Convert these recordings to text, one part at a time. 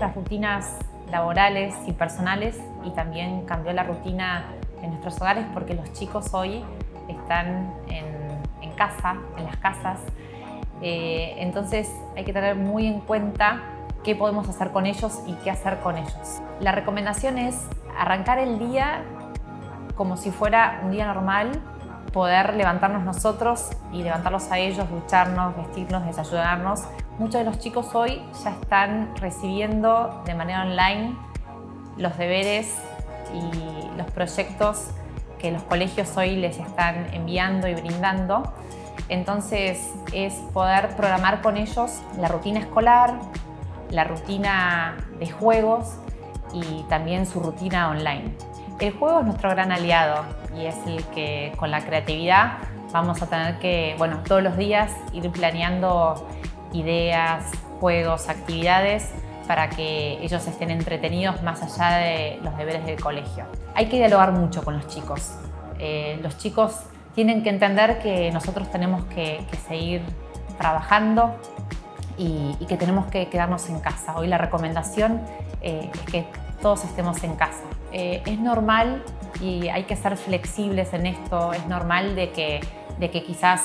nuestras rutinas laborales y personales y también cambió la rutina en nuestros hogares porque los chicos hoy están en, casa, en las casas. Eh, entonces hay que tener muy en cuenta qué podemos hacer con ellos y qué hacer con ellos. La recomendación es arrancar el día como si fuera un día normal, poder levantarnos nosotros y levantarlos a ellos, ducharnos, vestirnos, desayunarnos. Muchos de los chicos hoy ya están recibiendo de manera online los deberes y los proyectos que los colegios hoy les están enviando y brindando. Entonces es poder programar con ellos la rutina escolar, la rutina de juegos y también su rutina online. El juego es nuestro gran aliado y es el que con la creatividad vamos a tener que, bueno, todos los días ir planeando ideas, juegos, actividades para que ellos estén entretenidos más allá de los deberes del colegio. Hay que dialogar mucho con los chicos. Eh, los chicos tienen que entender que nosotros tenemos que, seguir trabajando y, que tenemos que quedarnos en casa. Hoy la recomendación eh, es que todos estemos en casa. Eh, es normal y hay que ser flexibles en esto, es normal de que, de que quizás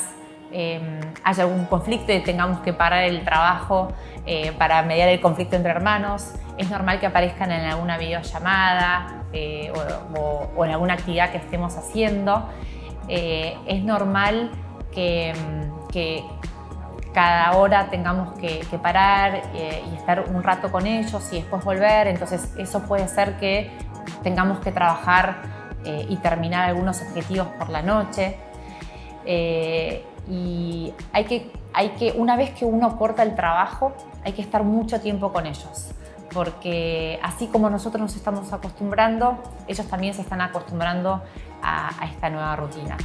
em, haya algún conflicto y tengamos que parar el trabajo eh, para mediar el conflicto entre hermanos, es normal que aparezcan en alguna videollamada eh, o, en alguna actividad que estemos haciendo, es normal que, em, que cada hora tengamos que, parar y estar un rato con ellos y después volver, entonces eso puede ser que tengamos que trabajar eh, y terminar algunos objetivos por la noche. Eh, y hay que, hay que, una vez que uno corta el trabajo, hay que estar mucho tiempo con ellos. Porque así como nosotros nos estamos acostumbrando, ellos también se están acostumbrando a esta nueva rutina.